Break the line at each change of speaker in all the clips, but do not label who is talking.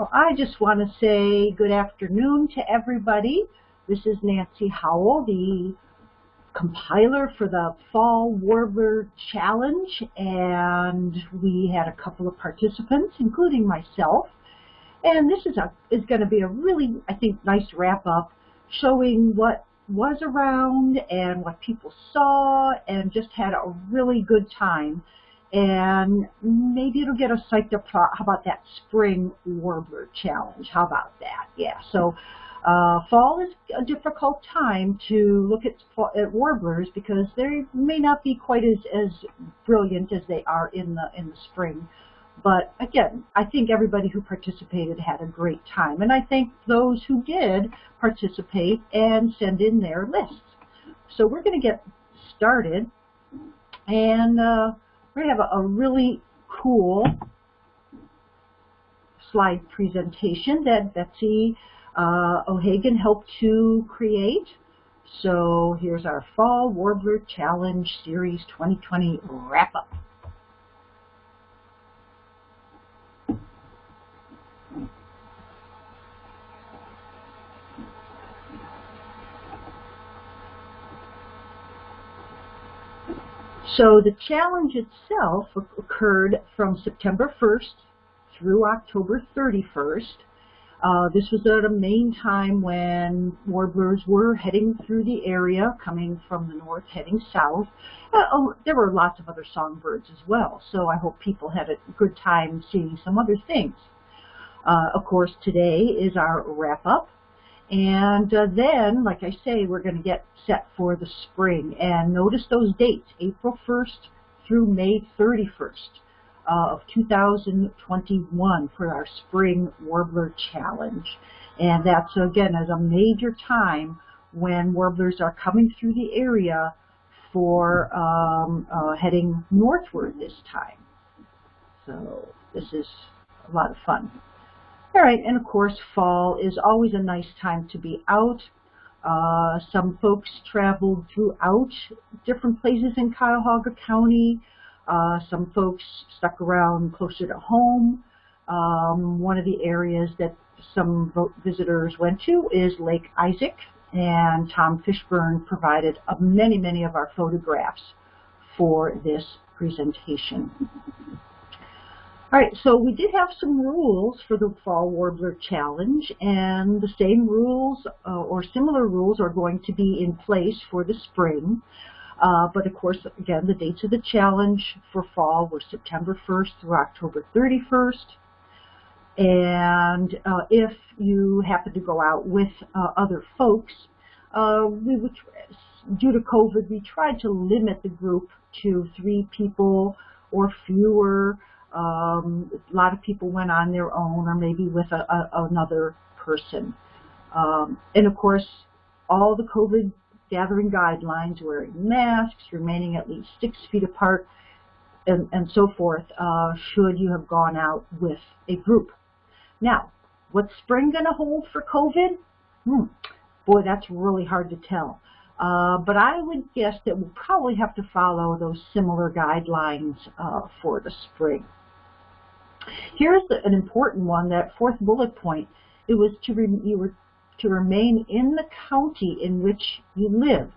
Well, I just want to say good afternoon to everybody. This is Nancy Howell, the compiler for the Fall Warbler Challenge, and we had a couple of participants, including myself. And this is a is going to be a really, I think, nice wrap up, showing what was around and what people saw, and just had a really good time and maybe it'll get us psyched up. How about that spring warbler challenge? How about that? Yeah. So uh, fall is a difficult time to look at, at warblers because they may not be quite as, as brilliant as they are in the in the spring. But again, I think everybody who participated had a great time, and I thank those who did participate and send in their lists. So we're going to get started, and. Uh, we have a, a really cool slide presentation that Betsy uh, O'Hagan helped to create. So here's our Fall Warbler Challenge Series 2020 wrap-up. So the challenge itself occurred from September 1st through October 31st. Uh, this was at a main time when warblers were heading through the area, coming from the north, heading south. Uh, oh, there were lots of other songbirds as well, so I hope people had a good time seeing some other things. Uh, of course, today is our wrap-up. And uh, then, like I say, we're going to get set for the spring. And notice those dates, April 1st through May 31st uh, of 2021 for our Spring Warbler Challenge. And that's, again, as a major time when warblers are coming through the area for um, uh, heading northward this time. So this is a lot of fun. All right, and of course, fall is always a nice time to be out. Uh, some folks traveled throughout different places in Cuyahoga County. Uh, some folks stuck around closer to home. Um, one of the areas that some visitors went to is Lake Isaac, and Tom Fishburne provided many, many of our photographs for this presentation. All right, so we did have some rules for the Fall Warbler Challenge, and the same rules uh, or similar rules are going to be in place for the spring. Uh, but of course, again, the dates of the challenge for fall were September 1st through October 31st. And uh, if you happen to go out with uh, other folks, uh, we would, due to COVID, we tried to limit the group to three people or fewer. Um, a lot of people went on their own or maybe with a, a, another person. Um, and of course, all the COVID gathering guidelines, wearing masks, remaining at least six feet apart, and, and so forth, uh, should you have gone out with a group. Now, what's spring going to hold for COVID? Hmm, boy, that's really hard to tell. Uh, but I would guess that we'll probably have to follow those similar guidelines uh, for the spring. Here's an important one, that fourth bullet point. It was to re, you were to remain in the county in which you live.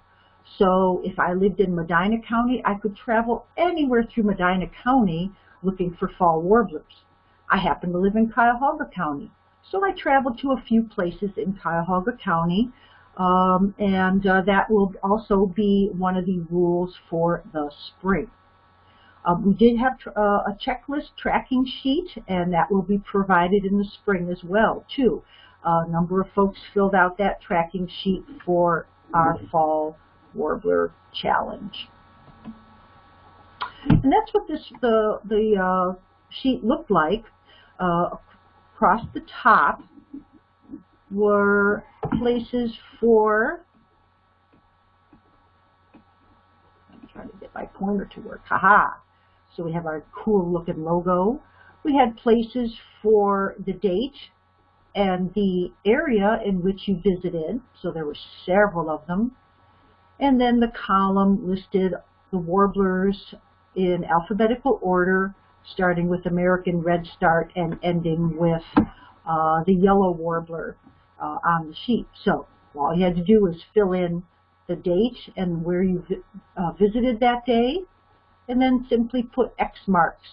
So if I lived in Medina County, I could travel anywhere through Medina County looking for fall warblers. I happen to live in Cuyahoga County, so I traveled to a few places in Cuyahoga County, um, and uh, that will also be one of the rules for the spring. Um, we did have uh, a checklist tracking sheet, and that will be provided in the spring as well, too. A number of folks filled out that tracking sheet for our Fall Warbler Challenge. And that's what this the, the uh, sheet looked like. Uh, across the top were places for I'm trying to get my pointer to work. Haha. So we have our cool looking logo. We had places for the date and the area in which you visited. So there were several of them. And then the column listed the warblers in alphabetical order, starting with American redstart and ending with uh, the yellow warbler uh, on the sheet. So all you had to do was fill in the date and where you uh, visited that day, and then simply put X marks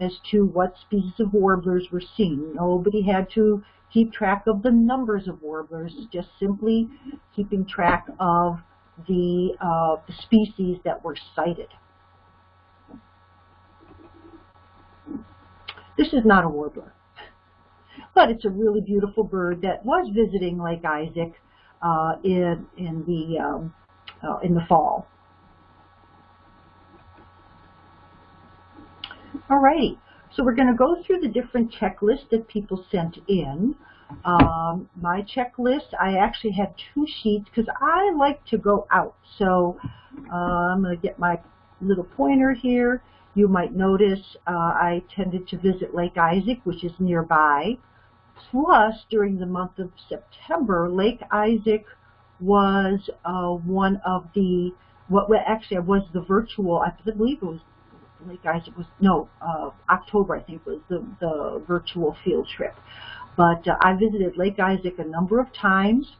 as to what species of warblers were seen. Nobody had to keep track of the numbers of warblers, just simply keeping track of the, uh, the species that were sighted. This is not a warbler, but it's a really beautiful bird that was visiting Lake Isaac uh, in in the um, uh, in the fall. Alrighty, so we're going to go through the different checklists that people sent in. Um, my checklist, I actually have two sheets because I like to go out. So uh, I'm going to get my little pointer here. You might notice uh, I tended to visit Lake Isaac, which is nearby. Plus, during the month of September, Lake Isaac was uh, one of the, what actually it was the virtual, I believe it was Lake Isaac was, no, uh, October I think was the, the virtual field trip. But uh, I visited Lake Isaac a number of times.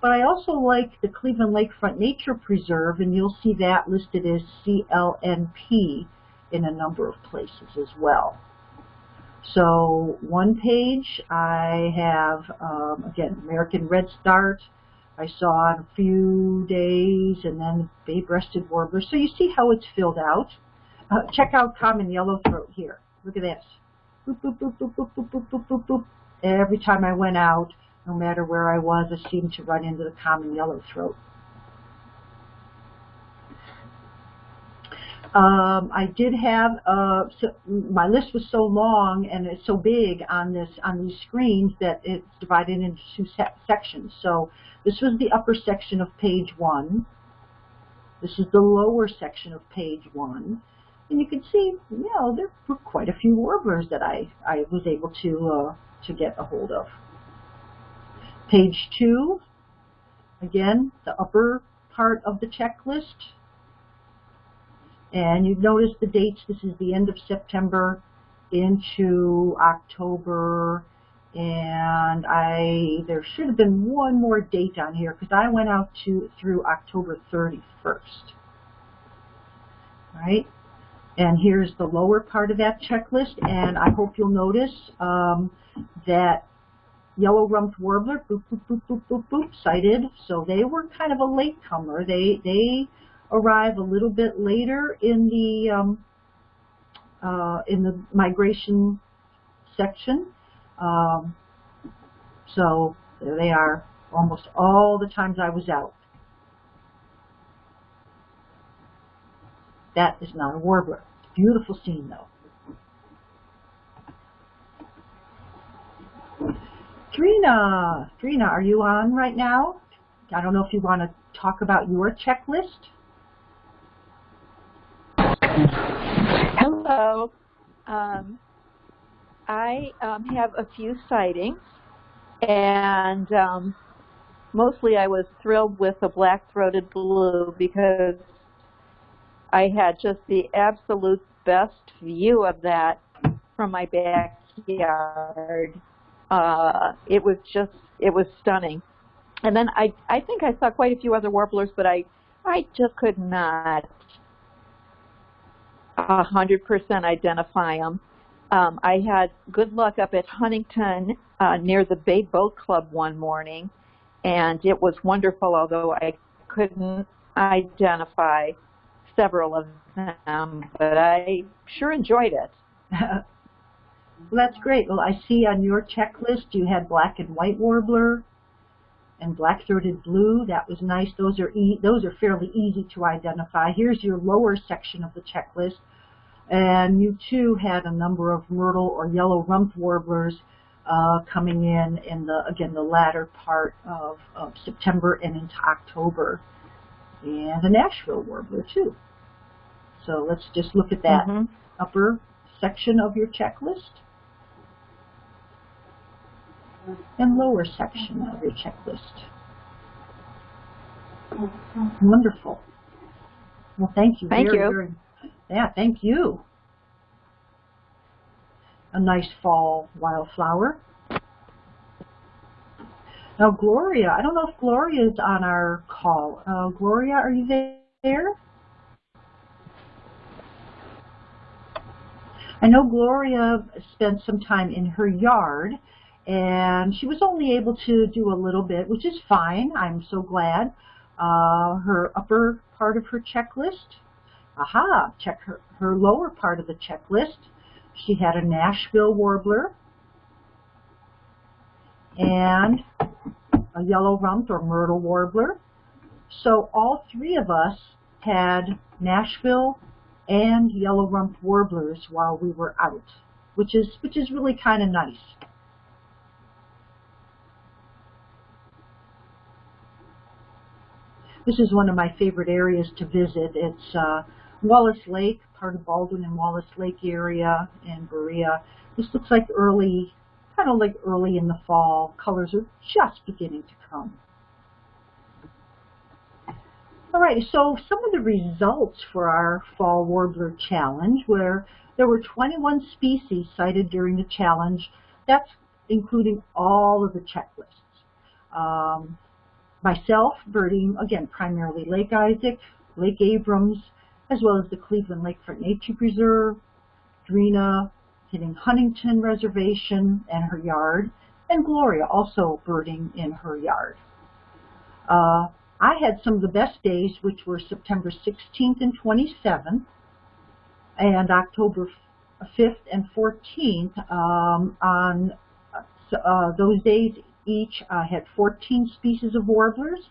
But I also like the Cleveland Lakefront Nature Preserve, and you'll see that listed as CLNP in a number of places as well. So one page I have, um, again, American Redstart. I saw in a few days, and then bay-breasted warbler. So you see how it's filled out. Uh, check out common yellowthroat here. Look at this. Boop, boop, boop, boop, boop, boop, boop, boop, boop, boop. Every time I went out, no matter where I was, I seemed to run into the common yellowthroat. Um, I did have uh, so my list was so long and it's so big on this on these screens that it's divided into two se sections. So this was the upper section of page one. This is the lower section of page one. And you can see, you know, there were quite a few warblers that I, I was able to, uh, to get a hold of. Page two, again, the upper part of the checklist. And you notice the dates. This is the end of September into October. And I there should have been one more date on here because I went out to through October 31st. Right? And here's the lower part of that checklist, and I hope you'll notice um, that yellow rumped warbler, boop, boop, boop, boop, boop, boop, sighted. So they were kind of a latecomer. They they arrive a little bit later in the um, uh, in the migration section. Um, so there they are almost all the times I was out. That is not a warbler. Beautiful scene though. Trina, Trina, are you on right now? I don't know if you want to talk about your checklist.
Hello. Um, I um, have a few sightings, and um, mostly I was thrilled with the black-throated blue because I had just the absolute best view of that from my backyard. Uh, it was just, it was stunning. And then I, I think I saw quite a few other warblers, but I, I just could not a hundred percent identify them. Um, I had good luck up at Huntington uh, near the Bay Boat Club one morning, and it was wonderful, although I couldn't identify several of them, but I sure enjoyed it.
well, that's great. Well, I see on your checklist you had black and white warbler and black-throated blue. That was nice. Those are e those are fairly easy to identify. Here's your lower section of the checklist. And you too had a number of myrtle or yellow rump warblers uh, coming in in the again the latter part of, of September and into October, and a Nashville warbler too. So let's just look at that mm -hmm. upper section of your checklist and lower section of your checklist. Wonderful. Well, thank you.
Thank
very,
you.
Very, yeah, thank you. A nice fall wildflower. Now, Gloria, I don't know if Gloria is on our call. Uh, Gloria, are you there? I know Gloria spent some time in her yard, and she was only able to do a little bit, which is fine. I'm so glad. Uh, her upper part of her checklist, aha, check her, her lower part of the checklist. She had a Nashville warbler and a yellow rumped or myrtle warbler. So all three of us had Nashville and yellow rumped warblers while we were out, which is which is really kind of nice. This is one of my favorite areas to visit. It's uh, Wallace Lake, part of Baldwin and Wallace Lake area in Berea. This looks like early, kind of like early in the fall. Colors are just beginning to come. All right, so some of the results for our Fall Warbler Challenge, where there were 21 species sighted during the challenge. That's including all of the checklists. Um, myself birding, again, primarily Lake Isaac, Lake Abrams, as well as the Cleveland Lakefront Nature Preserve, Trina hitting Huntington Reservation and her yard, and Gloria also birding in her yard. Uh, I had some of the best days, which were September 16th and 27th, and October 5th and 14th. Um, on uh, those days, each uh, had 14 species of warblers,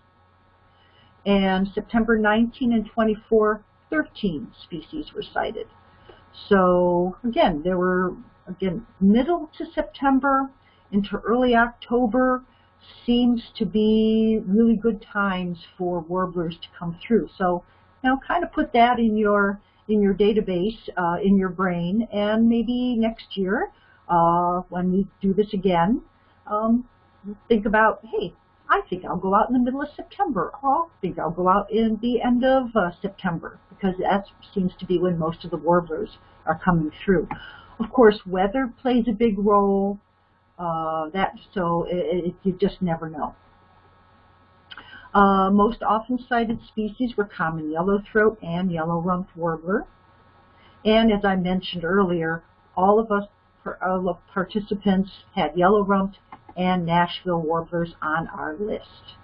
and September 19 and 24, 13 species were sighted. So again, there were again middle to September into early October seems to be really good times for warblers to come through. So, know, kind of put that in your in your database, uh, in your brain, and maybe next year, uh, when we do this again, um, think about, hey, I think I'll go out in the middle of September. I think I'll go out in the end of uh, September, because that seems to be when most of the warblers are coming through. Of course, weather plays a big role. Uh, that so it, it, you just never know. Uh, most often sighted species were common yellowthroat and yellow rumped warbler. And as I mentioned earlier, all of us all of participants had yellow rumped and Nashville warblers on our list.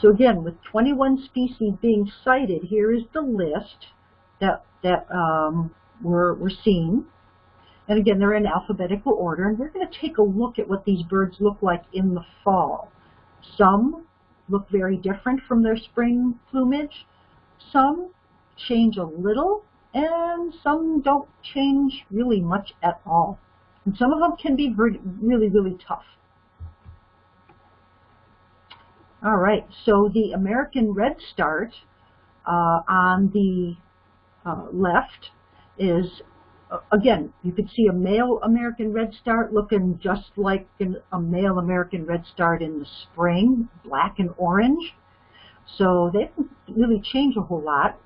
So again, with 21 species being sighted, here is the list that that um, we're, we're seeing. And again, they're in alphabetical order, and we're going to take a look at what these birds look like in the fall. Some look very different from their spring plumage. Some change a little, and some don't change really much at all. And some of them can be really, really tough. All right, so the American redstart uh, on the uh, left is again, you could see a male American redstart looking just like an, a male American redstart in the spring, black and orange. So they don't really change a whole lot.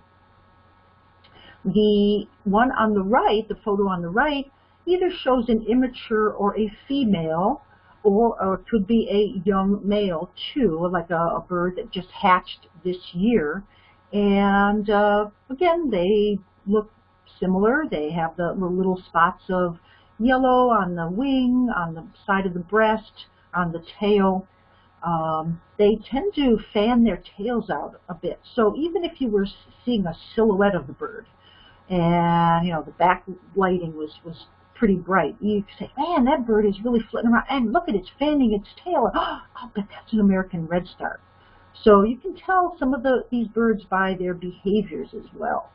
The one on the right, the photo on the right, either shows an immature or a female, or, or could be a young male too, like a, a bird that just hatched this year. And uh, again, they look similar. They have the, the little spots of yellow on the wing, on the side of the breast, on the tail. Um, they tend to fan their tails out a bit. So even if you were seeing a silhouette of the bird, and you know the back lighting was was pretty bright, you say, "Man, that bird is really flitting around." And look at it, it's fanning its tail. Oh, bet that's an American redstart. So you can tell some of the, these birds by their behaviors as well.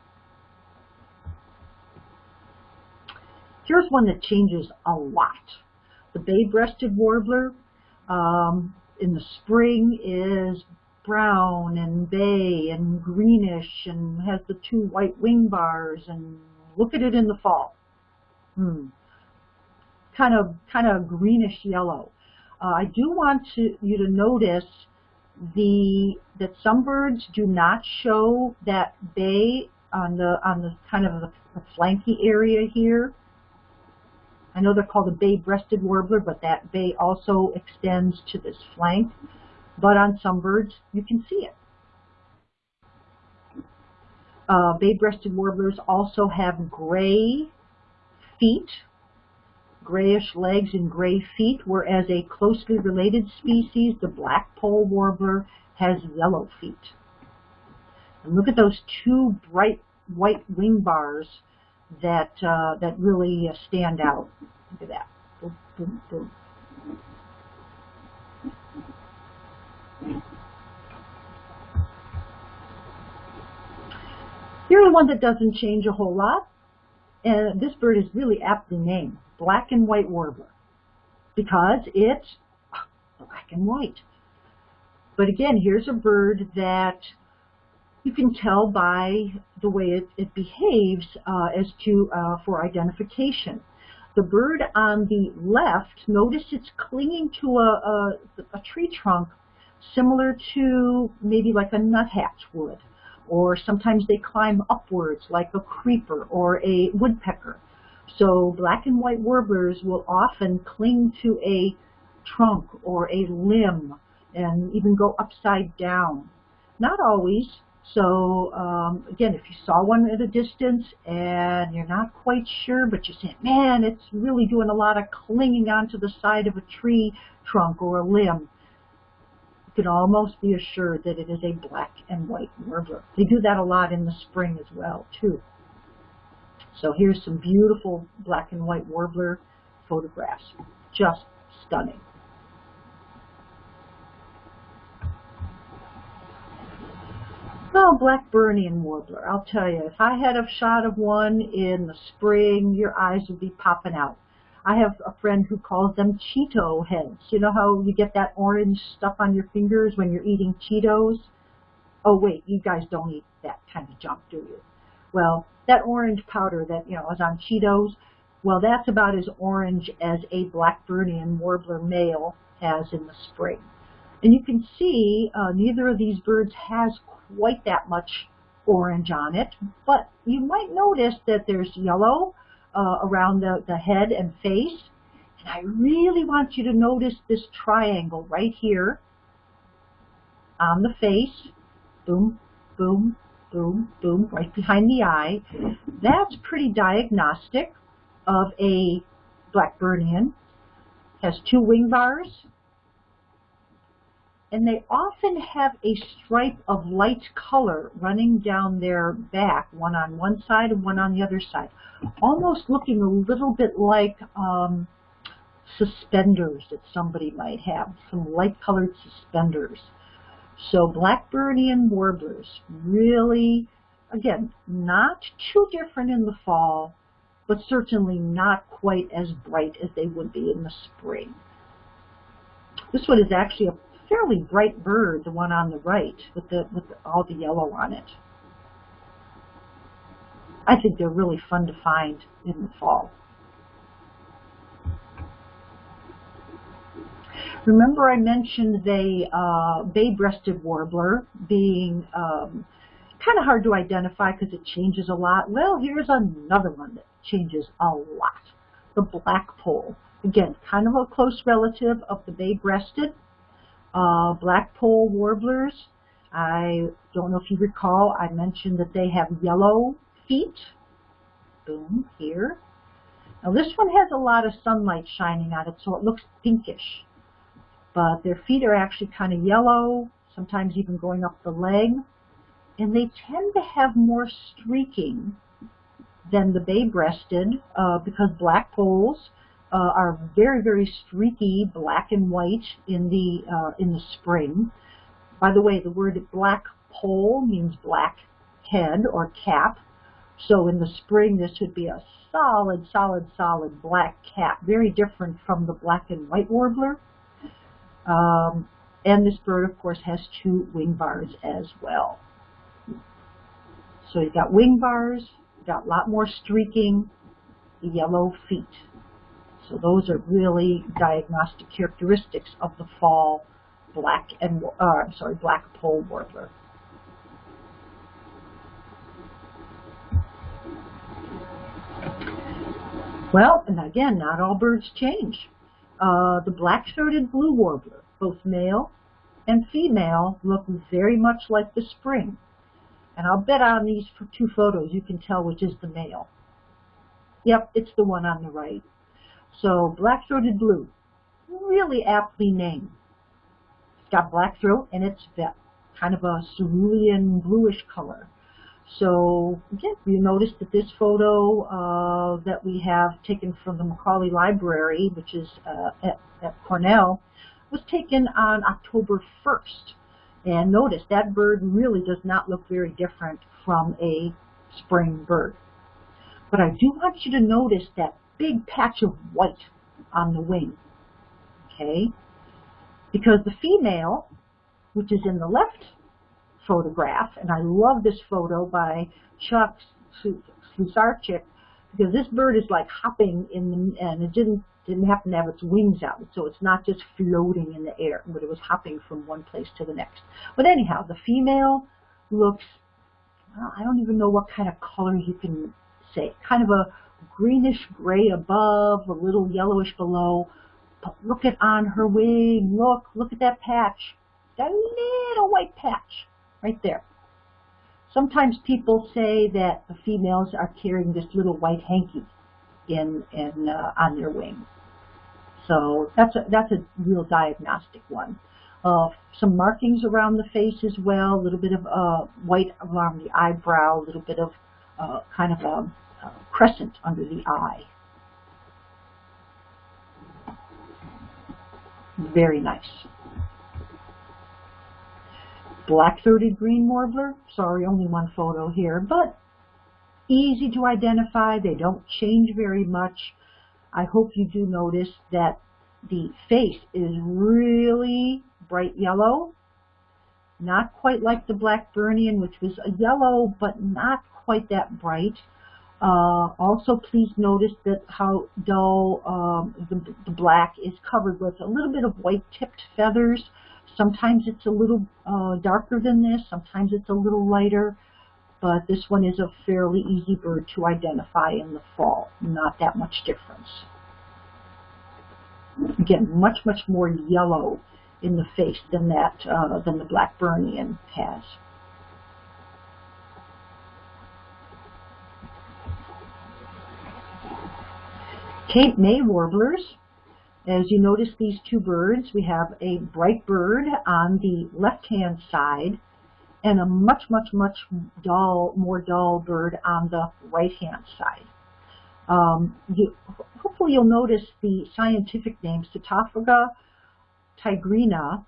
Here's one that changes a lot. The bay-breasted warbler um, in the spring is brown and bay and greenish and has the two white wing bars and look at it in the fall. Hmm. Kind of, kind of greenish yellow. Uh, I do want to, you to notice the that some birds do not show that bay on the on the kind of the, the flanky area here. I know they're called a bay-breasted warbler, but that bay also extends to this flank. But on some birds, you can see it. Uh, bay-breasted warblers also have gray feet, grayish legs and gray feet, whereas a closely related species, the black-poll warbler, has yellow feet. And look at those two bright white wing bars that uh, that really uh, stand out. Look at that. Boom, boom, boom. Here's one that doesn't change a whole lot. And this bird is really aptly named, black and white warbler, because it's black and white. But again, here's a bird that you can tell by the way it, it behaves uh, as to uh, for identification. The bird on the left, notice it's clinging to a, a, a tree trunk similar to maybe like a nuthatch would, or sometimes they climb upwards like a creeper or a woodpecker. So black and white warblers will often cling to a trunk or a limb and even go upside down. Not always, so um, again, if you saw one at a distance and you're not quite sure, but you're saying, man, it's really doing a lot of clinging onto the side of a tree trunk or a limb, can almost be assured that it is a black and white warbler. They do that a lot in the spring as well, too. So here's some beautiful black and white warbler photographs. Just stunning. Oh, Blackburnian warbler. I'll tell you, if I had a shot of one in the spring, your eyes would be popping out. I have a friend who calls them Cheeto heads. You know how you get that orange stuff on your fingers when you're eating Cheetos? Oh, wait, you guys don't eat that kind of junk, do you? Well, that orange powder that, you know, is on Cheetos, well, that's about as orange as a Blackburnian warbler male has in the spring. And you can see uh, neither of these birds has quite that much orange on it, but you might notice that there's yellow uh, around the, the head and face. And I really want you to notice this triangle right here on the face. Boom, boom, boom, boom, right behind the eye. That's pretty diagnostic of a Blackburnian. Has two wing bars, and they often have a stripe of light color running down their back, one on one side and one on the other side, almost looking a little bit like um, suspenders that somebody might have, some light colored suspenders. So Blackburnian warblers really, again, not too different in the fall, but certainly not quite as bright as they would be in the spring. This one is actually a fairly bright bird, the one on the right, with the with all the yellow on it. I think they're really fun to find in the fall. Remember I mentioned the uh, bay-breasted warbler being um, kind of hard to identify because it changes a lot. Well, here's another one that changes a lot. The black-poll. Again, kind of a close relative of the bay-breasted. Uh, black-poll warblers, I don't know if you recall, I mentioned that they have yellow feet. Boom, here. Now this one has a lot of sunlight shining on it, so it looks pinkish. But their feet are actually kind of yellow, sometimes even going up the leg. And they tend to have more streaking than the bay-breasted uh, because black polls uh, are very, very streaky black and white in the, uh, in the spring. By the way, the word black poll means black head or cap. So in the spring, this would be a solid, solid, solid black cap, very different from the black and white warbler. Um, and this bird, of course, has two wing bars as well. So you've got wing bars, you've got a lot more streaking, yellow feet. So those are really diagnostic characteristics of the fall black and uh, I'm sorry, black poll warbler. Well, and again, not all birds change. Uh, the black-throated blue warbler, both male and female, look very much like the spring. And I'll bet on these two photos you can tell which is the male. Yep, it's the one on the right. So black-throated blue, really aptly named. It's got black throat and it's kind of a cerulean bluish color. So again, you notice that this photo uh, that we have taken from the Macaulay Library, which is uh, at, at Cornell, was taken on October 1st. And notice that bird really does not look very different from a spring bird. But I do want you to notice that big patch of white on the wing. Okay? Because the female, which is in the left photograph, and I love this photo by Chuck Slusarczyk, because this bird is like hopping in the, and it didn't didn't happen to have its wings out, so it's not just floating in the air, but it was hopping from one place to the next. But anyhow, the female looks, well, I don't even know what kind of color you can say, kind of a greenish gray above, a little yellowish below, but look at on her wing, look, look at that patch, that little white patch right there. Sometimes people say that the females are carrying this little white hanky in, in uh, on their wing. So that's a, that's a real diagnostic one. Uh, some markings around the face as well, a little bit of uh, white around the eyebrow, a little bit of uh, kind of a, a crescent under the eye. Very nice. Black-throated green warbler, sorry, only one photo here, but easy to identify. They don't change very much. I hope you do notice that the face is really bright yellow, not quite like the Blackburnian, which was a yellow, but not quite that bright. Uh, also, please notice that how dull um, the, the, black is covered with a little bit of white-tipped feathers. Sometimes it's a little uh, darker than this, sometimes it's a little lighter, but this one is a fairly easy bird to identify in the fall, not that much difference. Again, much, much more yellow in the face than that uh, than the Blackburnian has. Cape May warblers. As you notice these two birds, we have a bright bird on the left-hand side and a much, much, much dull, more dull bird on the right-hand side. Um, you, hopefully you'll notice the scientific name, Setophaga tigrina,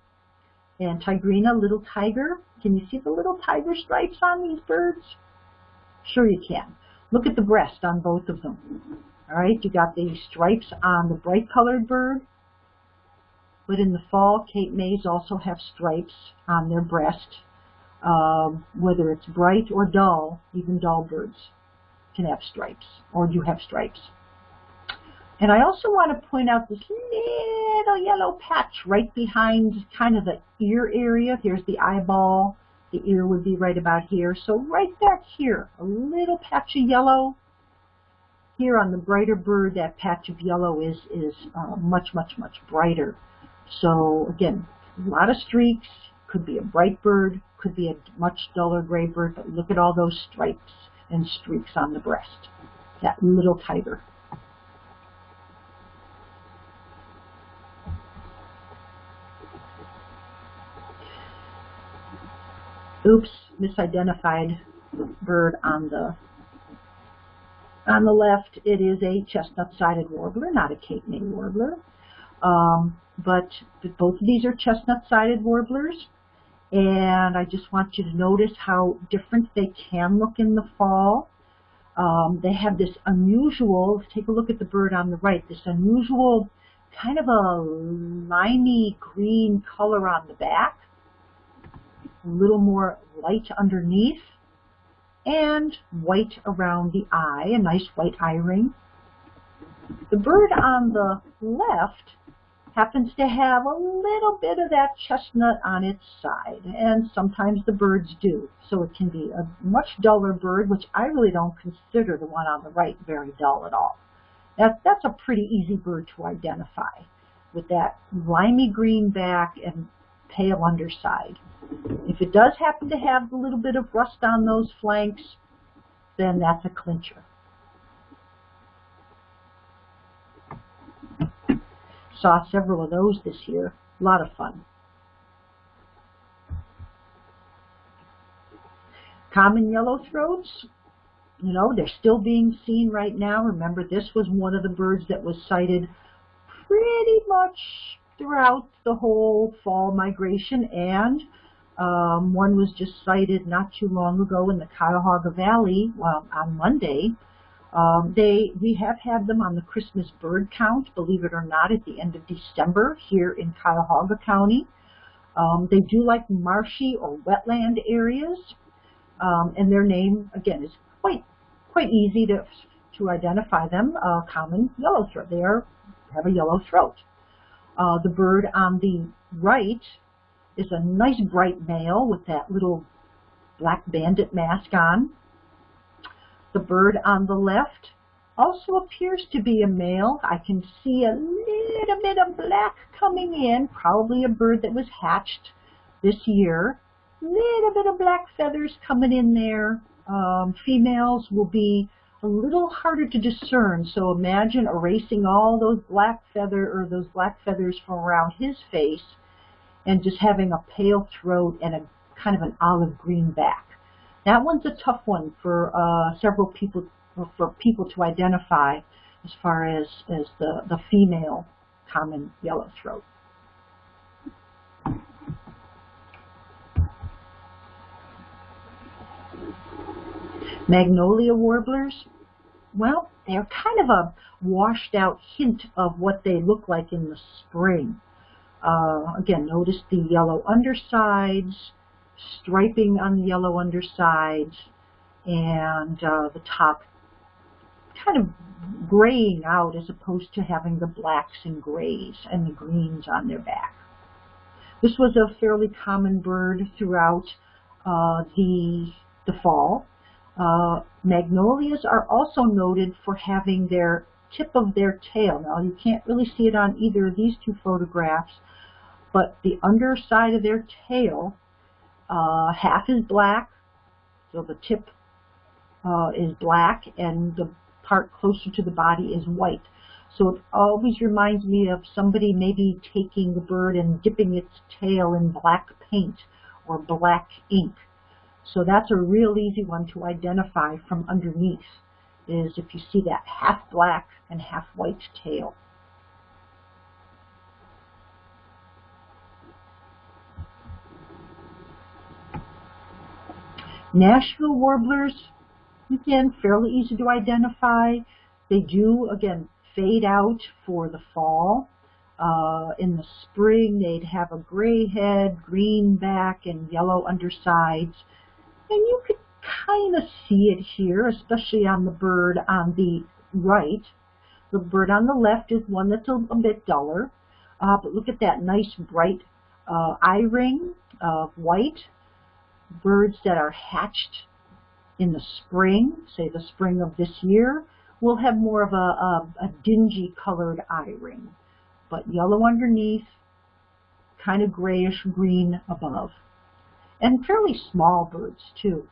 and tigrina, little tiger. Can you see the little tiger stripes on these birds? Sure you can. Look at the breast on both of them. All right, you got the stripes on the bright colored bird, but in the fall, Cape Mays also have stripes on their breast, um, whether it's bright or dull, even dull birds can have stripes, or do have stripes. And I also want to point out this little yellow patch right behind kind of the ear area. Here's the eyeball. The ear would be right about here. So right back here, a little patch of yellow here on the brighter bird, that patch of yellow is, is uh, much, much, much brighter. So again, a lot of streaks, could be a bright bird, could be a much duller gray bird, but look at all those stripes and streaks on the breast. That little tiger. Oops, misidentified bird on the on the left, it is a chestnut-sided warbler, not a Cape May warbler. Um, but both of these are chestnut-sided warblers. And I just want you to notice how different they can look in the fall. Um, they have this unusual, take a look at the bird on the right, this unusual kind of a limey green color on the back, a little more light underneath and white around the eye, a nice white eye ring. The bird on the left happens to have a little bit of that chestnut on its side, and sometimes the birds do. So it can be a much duller bird, which I really don't consider the one on the right very dull at all. That, that's a pretty easy bird to identify with that limey green back and pale underside. If it does happen to have a little bit of rust on those flanks, then that's a clincher. Saw several of those this year. A lot of fun. Common yellow throats, you know, they're still being seen right now. Remember, this was one of the birds that was sighted pretty much throughout the whole fall migration, and um, one was just sighted not too long ago in the Cuyahoga Valley well, on Monday. Um, they we have had them on the Christmas bird count, believe it or not, at the end of December here in Cuyahoga County. Um, they do like marshy or wetland areas, um, and their name again is quite quite easy to to identify them. Uh, common yellow throat. They are have a yellow throat. Uh, the bird on the right is a nice bright male with that little black bandit mask on. The bird on the left also appears to be a male. I can see a little bit of black coming in, probably a bird that was hatched this year. Little bit of black feathers coming in there. Um, females will be a little harder to discern. So imagine erasing all those black feather or those black feathers from around his face and just having a pale throat and a kind of an olive green back. That one's a tough one for uh, several people for people to identify as far as, as the, the female common yellow throat. Magnolia warblers, well, they're kind of a washed out hint of what they look like in the spring. Uh, again, notice the yellow undersides, striping on the yellow undersides, and uh, the top kind of graying out as opposed to having the blacks and grays and the greens on their back. This was a fairly common bird throughout uh, the, the fall. Uh, magnolias are also noted for having their tip of their tail. Now you can't really see it on either of these two photographs, but the underside of their tail, uh, half is black, so the tip uh, is black, and the part closer to the body is white. So it always reminds me of somebody maybe taking the bird and dipping its tail in black paint or black ink. So that's a real easy one to identify from underneath, is if you see that half black and half white tail. Nashville warblers, again, fairly easy to identify. They do, again, fade out for the fall. Uh, in the spring, they'd have a gray head, green back, and yellow undersides. And you could kind of see it here, especially on the bird on the right. The bird on the left is one that's a, a bit duller. Uh, but look at that nice bright uh, eye ring of white. Birds that are hatched in the spring, say the spring of this year, will have more of a, a, a dingy colored eye ring. But yellow underneath, kind of grayish green above and fairly small birds too.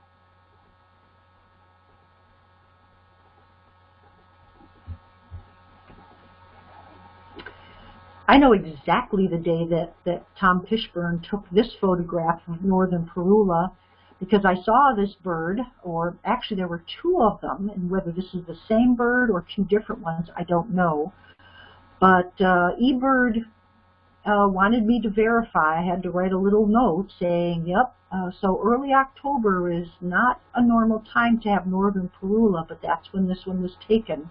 I know exactly the day that, that Tom Fishburne took this photograph of northern Parula because I saw this bird, or actually there were two of them, and whether this is the same bird or two different ones, I don't know. But uh, eBird uh, wanted me to verify. I had to write a little note saying, yep, uh, so early October is not a normal time to have northern parula, but that's when this one was taken.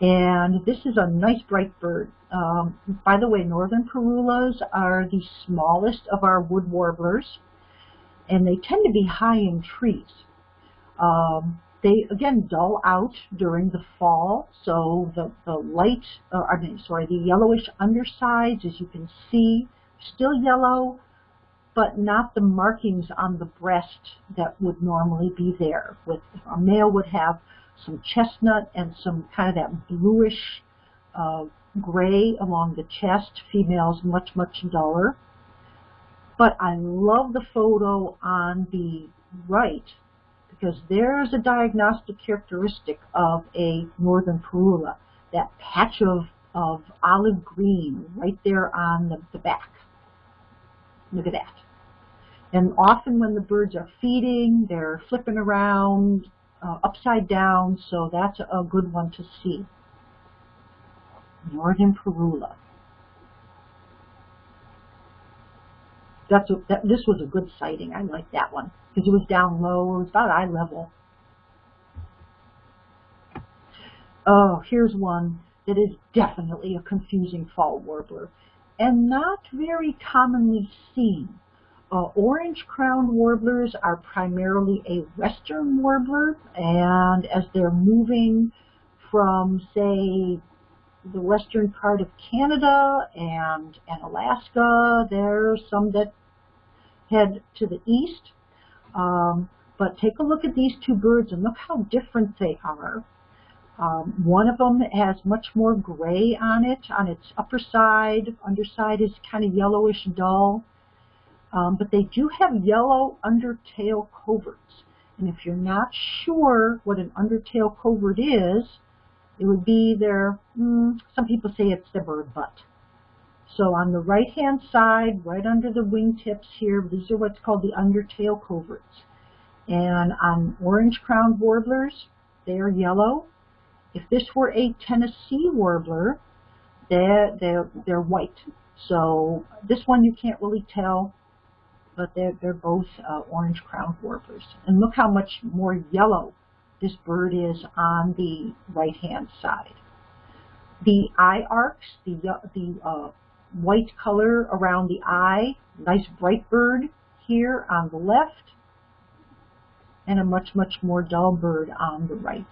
And this is a nice bright bird. Um, by the way, northern parulas are the smallest of our wood warblers, and they tend to be high in trees. Um, they again dull out during the fall, so the, the light, uh, I mean, sorry, the yellowish undersides, as you can see, still yellow, but not the markings on the breast that would normally be there. With a male would have some chestnut, and some kind of that bluish uh, gray along the chest. Females much, much duller. But I love the photo on the right because there's a diagnostic characteristic of a northern parula, that patch of, of olive green right there on the, the back. Look at that. And often when the birds are feeding, they're flipping around uh, upside down, so that's a good one to see. Northern Parula. That's a, that, this was a good sighting. I like that one because it was down low. It was about eye level. Oh, here's one that is definitely a confusing fall warbler and not very commonly seen. Uh, orange-crowned warblers are primarily a western warbler, and as they're moving from, say, the western part of Canada and, and Alaska, there's some that head to the east. Um, but take a look at these two birds and look how different they are. Um, one of them has much more gray on it, on its upper side. Underside is kind of yellowish dull. Um, but they do have yellow undertail coverts. And if you're not sure what an undertail covert is, it would be their, mm, some people say it's their bird butt. So on the right-hand side, right under the wingtips here, these are what's called the undertail coverts. And on orange-crowned warblers, they are yellow. If this were a Tennessee warbler, they're, they're, they're white. So this one you can't really tell, but they're, they're both uh, orange-crowned warblers. And look how much more yellow this bird is on the right-hand side. The eye arcs, the, the uh, white color around the eye, nice bright bird here on the left, and a much, much more dull bird on the right.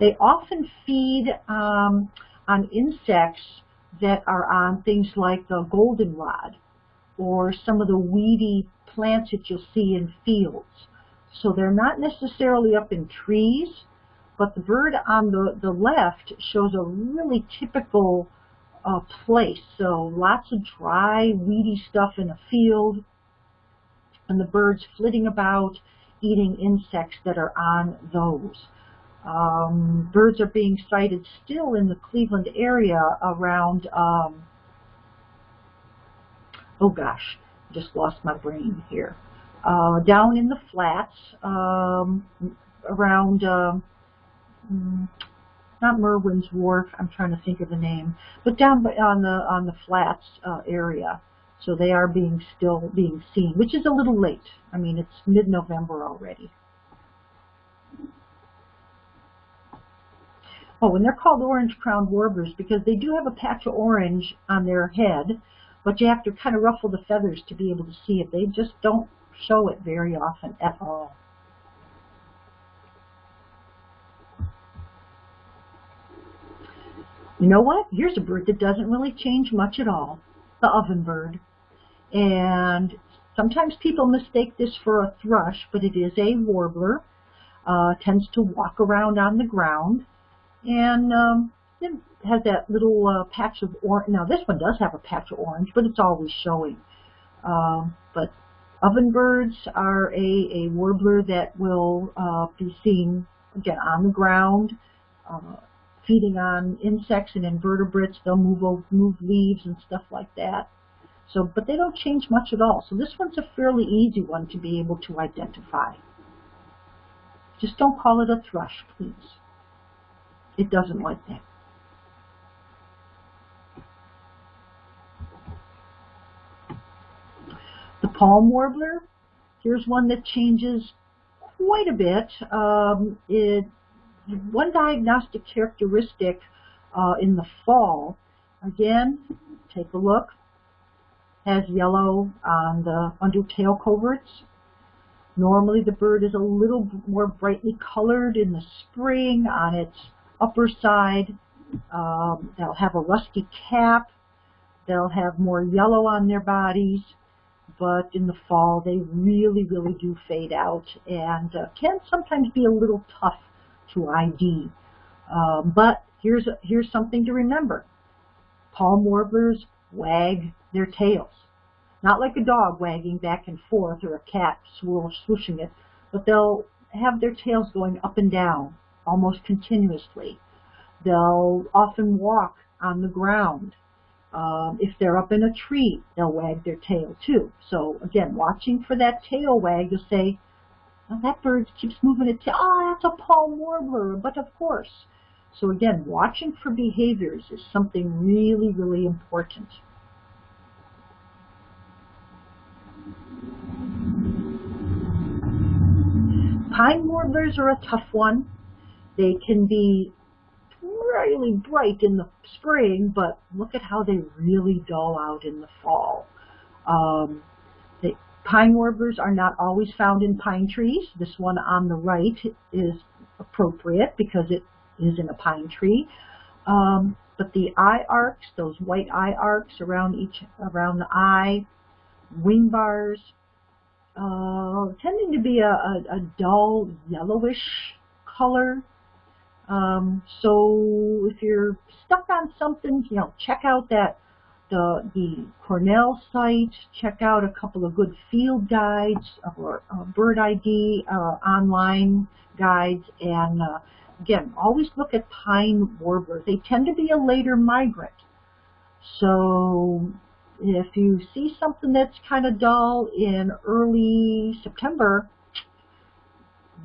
They often feed um, on insects that are on things like the goldenrod or some of the weedy plants that you'll see in fields. So they're not necessarily up in trees, but the bird on the, the left shows a really typical uh, place. So lots of dry, weedy stuff in a field, and the birds flitting about, eating insects that are on those. Um, birds are being sighted still in the Cleveland area around, um, oh gosh, just lost my brain here. Uh, down in the flats, um, around, um, not Merwin's Wharf, I'm trying to think of the name, but down on the on the flats uh, area. So they are being still being seen, which is a little late. I mean, it's mid-November already. Oh, and they're called orange-crowned warblers because they do have a patch of orange on their head, but you have to kind of ruffle the feathers to be able to see it. They just don't show it very often at all. You know what? Here's a bird that doesn't really change much at all, the ovenbird. And sometimes people mistake this for a thrush, but it is a warbler. Uh, tends to walk around on the ground and um, it has that little uh, patch of orange. Now this one does have a patch of orange, but it's always showing. Um, but ovenbirds are a, a warbler that will uh, be seen again on the ground, uh, feeding on insects and invertebrates. They'll move move leaves and stuff like that. So, but they don't change much at all. So this one's a fairly easy one to be able to identify. Just don't call it a thrush, please. It doesn't like that. Palm warbler, here's one that changes quite a bit. Um, it, one diagnostic characteristic uh, in the fall, again, take a look, has yellow on the undertail coverts. Normally the bird is a little more brightly colored in the spring on its upper side. Um, they'll have a rusty cap. They'll have more yellow on their bodies. But in the fall they really, really do fade out and uh, can sometimes be a little tough to ID. Um, but here's, a, here's something to remember. Palm warblers wag their tails. Not like a dog wagging back and forth or a cat swooshing it, but they'll have their tails going up and down almost continuously. They'll often walk on the ground. Um, if they're up in a tree, they'll wag their tail too. So again, watching for that tail wag, you'll say, that bird keeps moving its tail. Oh, that's a palm warbler, but of course. So again, watching for behaviors is something really, really important. Pine warblers are a tough one. They can be really bright in the spring, but look at how they really dull out in the fall. Um, the pine warblers are not always found in pine trees. This one on the right is appropriate because it is in a pine tree. Um, but the eye arcs, those white eye arcs around each around the eye, wing bars, uh, tending to be a, a, a dull yellowish color. Um, so if you're stuck on something, you know, check out that the the Cornell site. Check out a couple of good field guides or uh, bird ID uh, online guides, and uh, again, always look at pine warblers. They tend to be a later migrant, so if you see something that's kind of dull in early September,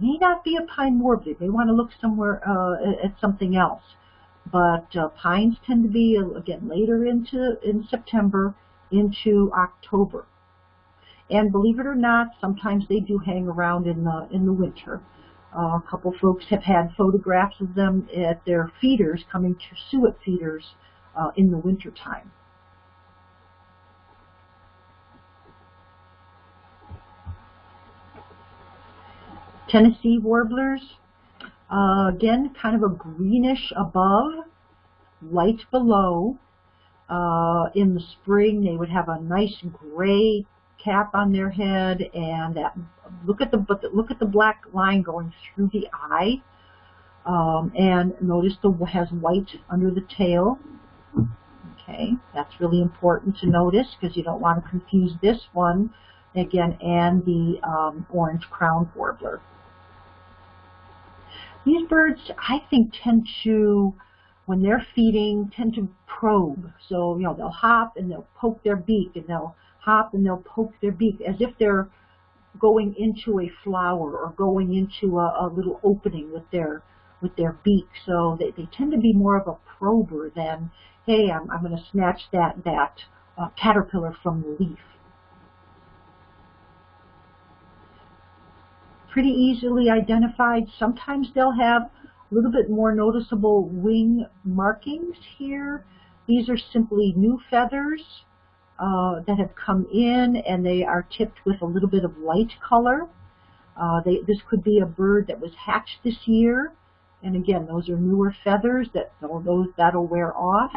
may not be a pine warbler. They want to look somewhere uh, at something else. But uh, pines tend to be, uh, again, later into in September into October. And believe it or not, sometimes they do hang around in the in the winter. Uh, a couple folks have had photographs of them at their feeders, coming to suet feeders uh, in the winter Tennessee warblers, uh, again, kind of a greenish above, light below. Uh, in the spring, they would have a nice gray cap on their head, and that look at the look at the black line going through the eye. Um, and notice the has white under the tail. Okay, that's really important to notice because you don't want to confuse this one again and the um, orange crowned warbler. These birds, I think, tend to, when they're feeding, tend to probe. So, you know, they'll hop and they'll poke their beak and they'll hop and they'll poke their beak as if they're going into a flower or going into a, a little opening with their with their beak. So they, they tend to be more of a prober than, hey, I'm, I'm going to snatch that, that uh, caterpillar from the leaf. Pretty easily identified. Sometimes they'll have a little bit more noticeable wing markings here. These are simply new feathers uh, that have come in and they are tipped with a little bit of light color. Uh, they, this could be a bird that was hatched this year. And again, those are newer feathers that those that'll wear off.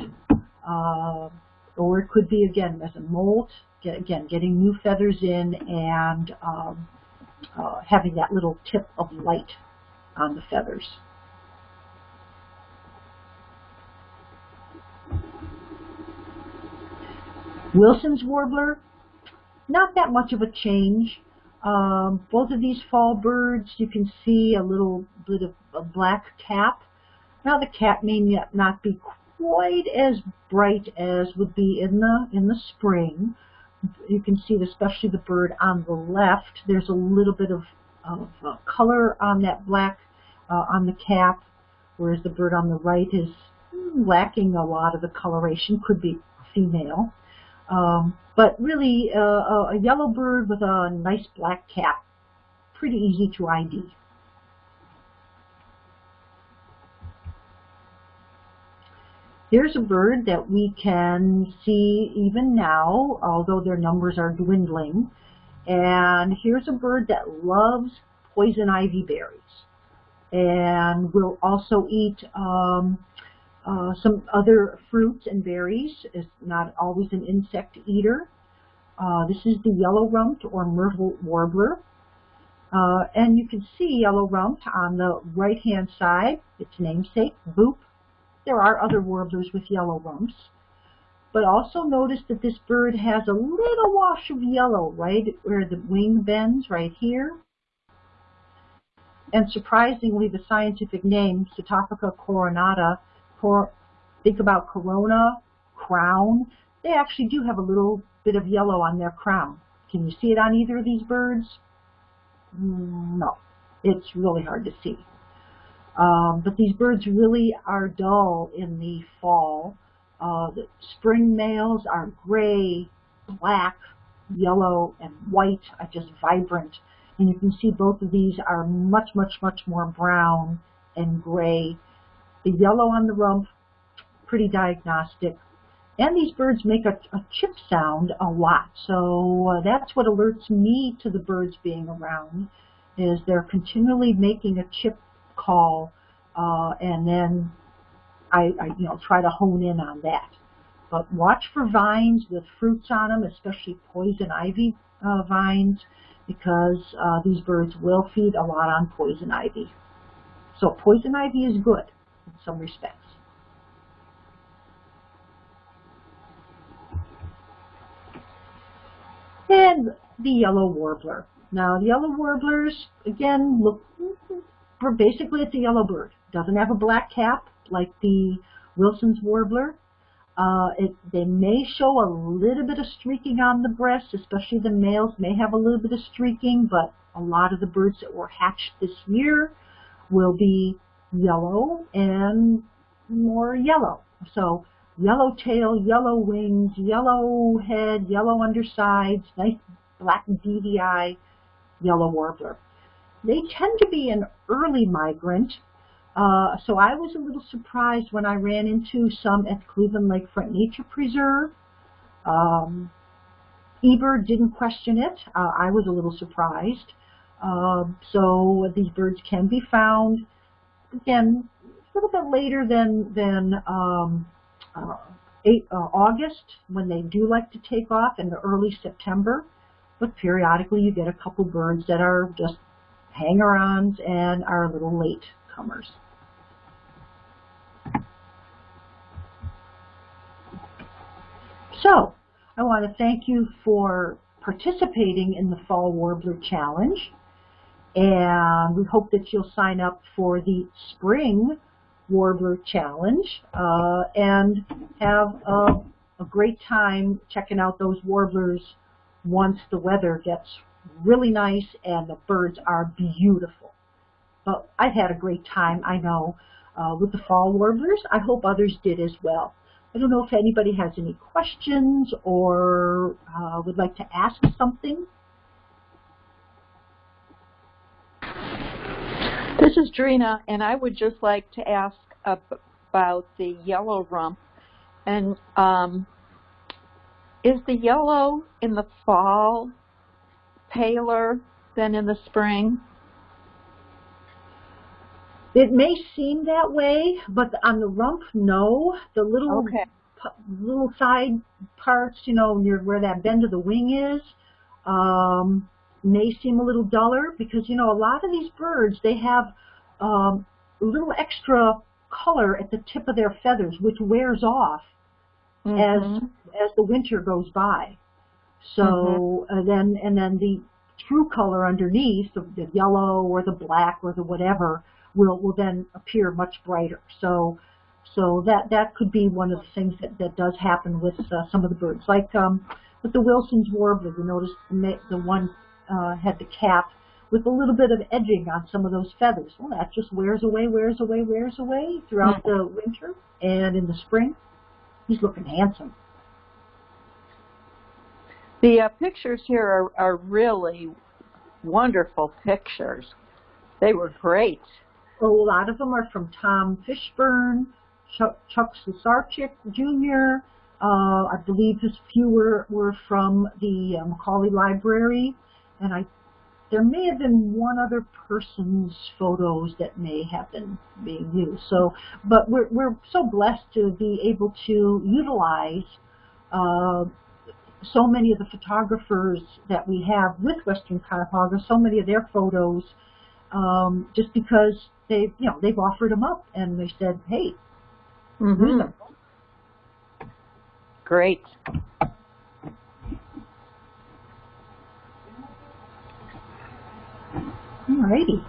Uh, or it could be again as a molt, get, again getting new feathers in and um, uh, having that little tip of light on the feathers. Wilson's warbler, not that much of a change. Um, both of these fall birds, you can see a little bit of a black cap. Now the cap may not be quite as bright as would be in the in the spring, you can see, especially the bird on the left, there's a little bit of, of uh, color on that black uh, on the cap, whereas the bird on the right is lacking a lot of the coloration, could be female. Um, but really, uh, a yellow bird with a nice black cap, pretty easy to ID. Here's a bird that we can see even now, although their numbers are dwindling. And here's a bird that loves poison ivy berries and will also eat um, uh, some other fruits and berries. It's not always an insect eater. Uh, this is the yellow-rumped or myrtle warbler. Uh, and you can see yellow-rumped on the right-hand side, its namesake, boop. There are other warblers with yellow rumps. But also notice that this bird has a little wash of yellow right where the wing bends right here. And surprisingly, the scientific name, Setophaga coronata, cor think about corona, crown, they actually do have a little bit of yellow on their crown. Can you see it on either of these birds? Mm, no, it's really hard to see. Um, but these birds really are dull in the fall. Uh, the spring males are gray, black, yellow, and white, are just vibrant. And you can see both of these are much, much, much more brown and gray. The yellow on the rump, pretty diagnostic. And these birds make a, a chip sound a lot. So uh, that's what alerts me to the birds being around, is they're continually making a chip call, uh, and then I, I, you know, try to hone in on that. But watch for vines with fruits on them, especially poison ivy uh, vines, because uh, these birds will feed a lot on poison ivy. So poison ivy is good in some respects. And the yellow warbler. Now, the yellow warblers, again, look basically it's a yellow bird. Doesn't have a black cap like the Wilson's warbler. Uh, it, they may show a little bit of streaking on the breast, especially the males may have a little bit of streaking, but a lot of the birds that were hatched this year will be yellow and more yellow. So yellow tail, yellow wings, yellow head, yellow undersides, nice black beady eye, yellow warbler. They tend to be an early migrant, uh, so I was a little surprised when I ran into some at Cleveland Lakefront Nature Preserve. Um, didn't question it. Uh, I was a little surprised. Uh, so these birds can be found, again, a little bit later than, than um, uh, eight, uh, August, when they do like to take off, in the early September. But periodically you get a couple birds that are just hanger-ons and our little late comers. So, I want to thank you for participating in the Fall Warbler Challenge. And we hope that you'll sign up for the Spring Warbler Challenge uh, and have a, a great time checking out those warblers once the weather gets really nice and the birds are beautiful. But I've had a great time, I know, uh, with the fall warblers. I hope others did as well. I don't know if anybody has any questions or uh, would like to ask something.
This is Trina, and I would just like to ask about the yellow rump. And um, is the yellow in the fall paler than in the spring?
It may seem that way, but on the rump, no. The little
okay.
little side parts, you know, near where that bend of the wing is, um, may seem a little duller because, you know, a lot of these birds, they have um, a little extra color at the tip of their feathers, which wears off mm -hmm. as as the winter goes by. So mm -hmm. then and then the true color underneath, the, the yellow or the black or the whatever, will will then appear much brighter. So so that that could be one of the things that that does happen with uh, some of the birds, like um, with the Wilson's warbler. You notice the, the one uh, had the cap with a little bit of edging on some of those feathers. Well, that just wears away, wears away, wears away throughout mm the winter and in the spring. He's looking handsome.
The uh, pictures here are, are really wonderful pictures. They were great.
a lot of them are from Tom Fishburne, Chuck, Chuck Slusarczyk Jr., uh, I believe a few were, were from the uh, Macaulay Library, and I there may have been one other person's photos that may have been being used. So, but we're, we're so blessed to be able to utilize uh, so many of the photographers that we have with Western Cuyahoga, so many of their photos, um, just because they, you know, they've offered them up and they said, hey, use
Mhm.
them.
Great.
Alrighty.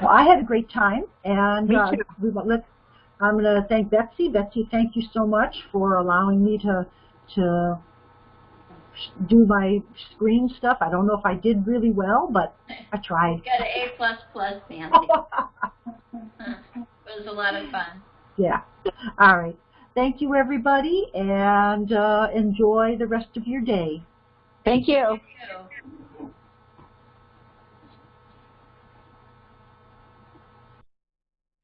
Well, I had a great time, and
Me
uh, we, let's, I'm going to thank Betsy. Betsy, thank you so much for allowing me to to do my screen stuff. I don't know if I did really well, but I tried.
Got an A plus plus, Nancy. it was a lot of fun.
yeah. All right. Thank you, everybody, and uh, enjoy the rest of your day.
Thank you.
Thank you.